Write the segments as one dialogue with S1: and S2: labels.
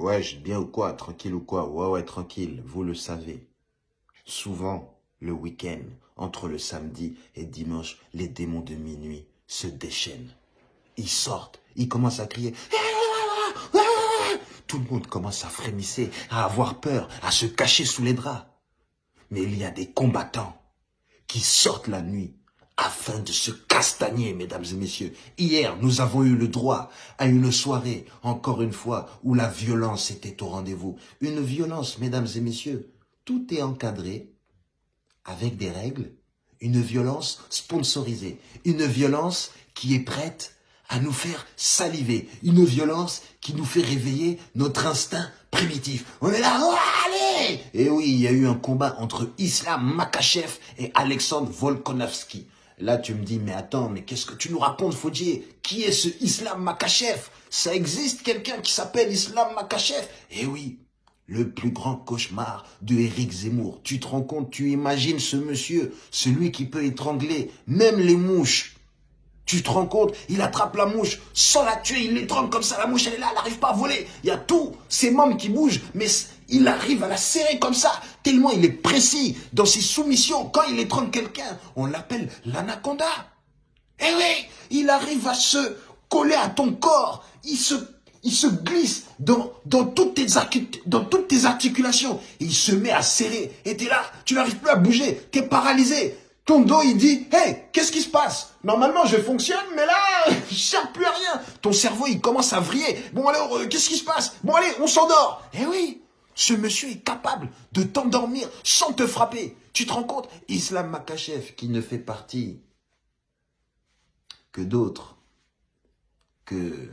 S1: Ouais, bien ou quoi Tranquille ou quoi? Ouais, ouais, tranquille, vous le savez. Souvent, le week-end, entre le samedi et dimanche, les démons de minuit se déchaînent. Ils sortent, ils commencent à crier. Tout le monde commence à frémisser, à avoir peur, à se cacher sous les draps. Mais il y a des combattants qui sortent la nuit afin de se castagner, mesdames et messieurs. Hier, nous avons eu le droit à une soirée, encore une fois, où la violence était au rendez-vous. Une violence, mesdames et messieurs, tout est encadré avec des règles, une violence sponsorisée, une violence qui est prête à nous faire saliver, une violence qui nous fait réveiller notre instinct primitif. On est là, oh, allez Et oui, il y a eu un combat entre Islam Makachev et Alexandre Volkanovski. Là, tu me dis, mais attends, mais qu'est-ce que tu nous racontes, Faudier? Qui est ce Islam Makachev Ça existe quelqu'un qui s'appelle Islam Makachev Eh oui, le plus grand cauchemar de Éric Zemmour. Tu te rends compte, tu imagines ce monsieur, celui qui peut étrangler même les mouches. Tu te rends compte, il attrape la mouche sans la tuer, il l'étrangle comme ça, la mouche elle est là, elle n'arrive pas à voler. Il y a tous ses membres qui bougent, mais il arrive à la serrer comme ça, tellement il est précis dans ses soumissions. Quand il étrangle quelqu'un, on l'appelle l'anaconda. Eh oui, il arrive à se coller à ton corps, il se, glisse dans, toutes tes articulations, il se met à serrer, et es là, tu n'arrives plus à bouger, tu es paralysé. Ton dos, il dit, hey, qu'est-ce qui se passe? Normalement, je fonctionne, mais là, je sers plus à rien. Ton cerveau, il commence à vriller. Bon, alors, euh, qu'est-ce qui se passe? Bon, allez, on s'endort. Eh oui, ce monsieur est capable de t'endormir sans te frapper. Tu te rends compte? Islam Makachev, qui ne fait partie que d'autres, que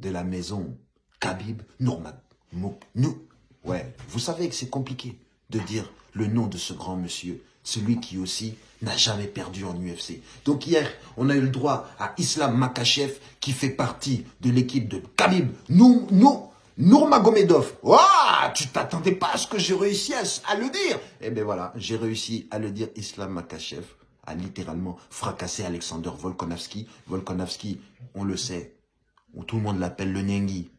S1: de la maison Khabib Nourmag. Nous, ouais, vous savez que c'est compliqué de dire le nom de ce grand monsieur, celui qui aussi n'a jamais perdu en UFC. Donc hier, on a eu le droit à Islam Makachev qui fait partie de l'équipe de Khabib nous, nous, Nourmagomedov, oh, tu t'attendais pas à ce que j'ai réussi à, le dire. Eh bien voilà, j'ai réussi à le dire. Islam Makachev a littéralement fracassé Alexander Volkanovski. Volkanovski, on le sait, tout le monde l'appelle le Nengi,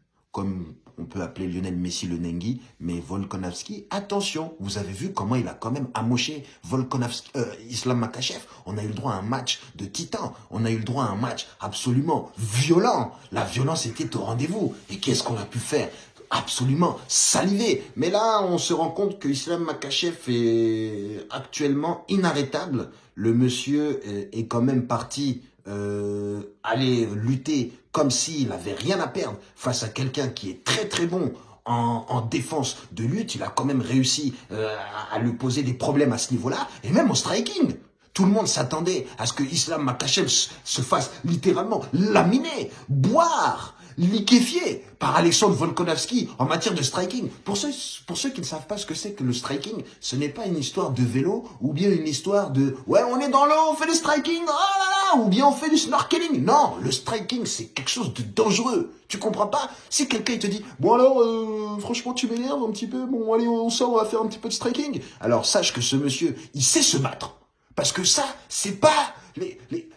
S1: appeler Lionel Messi le Nengi, mais Volkanovski, attention, vous avez vu comment il a quand même amoché Volkanovski, euh, Islam Makachev. On a eu le droit à un match de titan, on a eu le droit à un match absolument violent. La violence était au rendez-vous. Et qu'est-ce qu'on a pu faire? Absolument saliver. Mais là, on se rend compte que Islam Makachev est actuellement inarrêtable. Le monsieur est quand même parti euh, aller lutter comme s'il avait rien à perdre face à quelqu'un qui est très très bon en, défense de lutte, il a quand même réussi euh, à lui poser des problèmes à ce niveau-là, et même au striking. Tout le monde s'attendait à ce que Islam Makachev se fasse littéralement laminer, boire, liquéfié par Alexandre Volkanovski en matière de striking. Pour ceux, pour ceux qui ne savent pas ce que c'est que le striking, ce n'est pas une histoire de vélo ou bien une histoire de « ouais, on est dans l'eau, on fait le striking, oh là là, ou bien on fait du snorkeling ». Non, le striking, c'est quelque chose de dangereux. Tu comprends pas? Si quelqu'un te dit « bon alors, euh, franchement, tu m'énerves un petit peu, bon allez, on sort, on va faire un petit peu de striking ». Alors sache que ce monsieur, il sait se battre. Parce que ça, c'est pas les, les,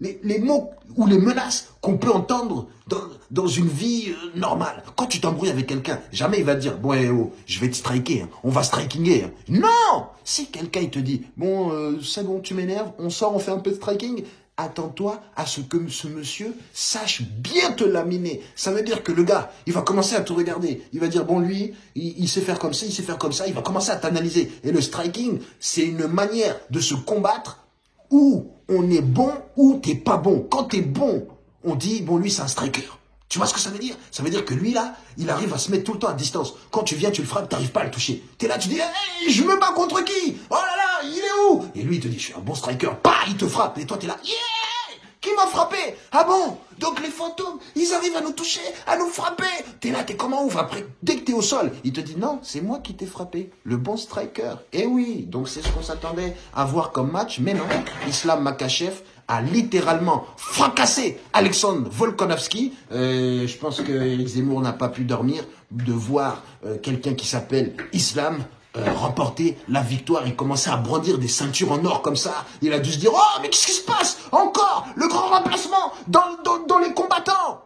S1: les, les, mots ou les menaces qu'on peut entendre dans, dans une vie euh, normale. Quand tu t'embrouilles avec quelqu'un, jamais il va te dire, bon, eh, oh, je vais te striker, hein. on va strikinger. Hein. Non Si quelqu'un il te dit, bon, euh, c'est bon, tu m'énerves, on sort, on fait un peu de striking, attends-toi à ce que ce monsieur sache bien te laminer. Ça veut dire que le gars, il va commencer à te regarder. Il va dire, bon, lui, il, sait faire comme ça, il sait faire comme ça. Il va commencer à t'analyser. Et le striking, c'est une manière de se combattre où on est bon ou t'es pas bon. Quand t'es bon, on dit, bon, lui, c'est un striker. Tu vois ce que ça veut dire? Ça veut dire que lui, là, il arrive à se mettre tout le temps à distance. Quand tu viens, tu le frappes, tu n'arrives pas à le toucher. Tu es là, tu dis, hey, je me bats contre qui? Oh là là, il est où? Et lui, il te dit, je suis un bon striker. Bah, il te frappe. Et toi, tu es là, yeah qui m'a frappé? Ah bon? Donc les fantômes, ils arrivent à nous toucher, à nous frapper. T'es là, t'es comment ouf Après, dès que t'es au sol, il te dit non, c'est moi qui t'ai frappé. Le bon striker. Eh oui, donc c'est ce qu'on s'attendait à voir comme match. Mais non, Islam Makachev a littéralement fracassé Alexandre Volkanovski. Euh, je pense que Zemmour n'a pas pu dormir de voir euh, quelqu'un qui s'appelle Islam euh, remporter la victoire. Il commençait à brandir des ceintures en or comme ça. Il a dû se dire, oh, mais qu'est-ce qui se passe Encore? Le grand remplacement dans les combattants